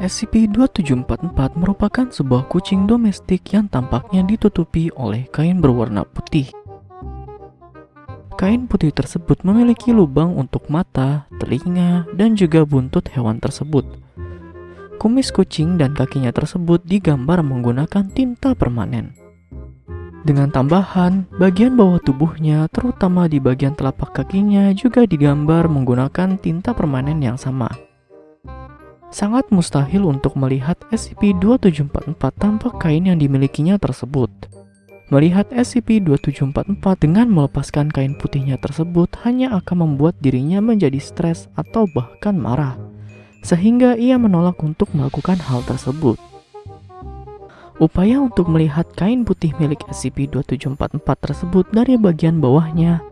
SCP-2744 merupakan sebuah kucing domestik yang tampaknya ditutupi oleh kain berwarna putih. Kain putih tersebut memiliki lubang untuk mata, telinga, dan juga buntut hewan tersebut. Kumis kucing dan kakinya tersebut digambar menggunakan tinta permanen. Dengan tambahan, bagian bawah tubuhnya, terutama di bagian telapak kakinya, juga digambar menggunakan tinta permanen yang sama. Sangat mustahil untuk melihat SCP-2744 tanpa kain yang dimilikinya tersebut. Melihat SCP-2744 dengan melepaskan kain putihnya tersebut hanya akan membuat dirinya menjadi stres atau bahkan marah, sehingga ia menolak untuk melakukan hal tersebut. Upaya untuk melihat kain putih milik SCP-2744 tersebut dari bagian bawahnya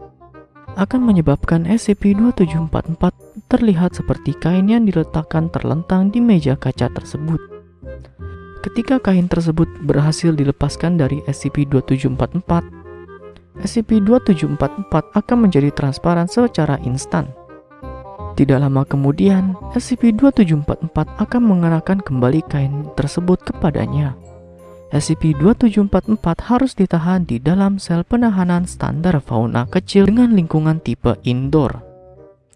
akan menyebabkan SCP-2744 terlihat seperti kain yang diletakkan terlentang di meja kaca tersebut. Ketika kain tersebut berhasil dilepaskan dari SCP-2744, SCP-2744 akan menjadi transparan secara instan. Tidak lama kemudian, SCP-2744 akan mengenakan kembali kain tersebut kepadanya. SCP-2744 harus ditahan di dalam sel penahanan standar fauna kecil dengan lingkungan tipe indoor.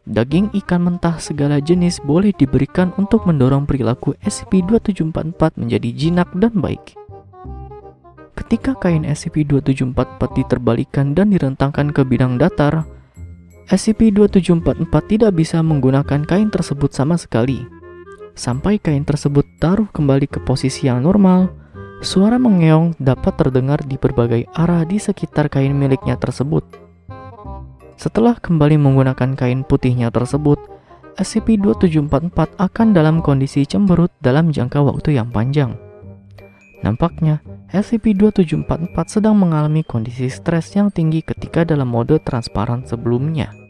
Daging ikan mentah segala jenis boleh diberikan untuk mendorong perilaku SCP-2744 menjadi jinak dan baik. Ketika kain SCP-2744 diterbalikan dan direntangkan ke bidang datar, SCP-2744 tidak bisa menggunakan kain tersebut sama sekali. Sampai kain tersebut taruh kembali ke posisi yang normal, Suara mengeong dapat terdengar di berbagai arah di sekitar kain miliknya tersebut. Setelah kembali menggunakan kain putihnya tersebut, SCP-2744 akan dalam kondisi cemberut dalam jangka waktu yang panjang. Nampaknya, SCP-2744 sedang mengalami kondisi stres yang tinggi ketika dalam mode transparan sebelumnya.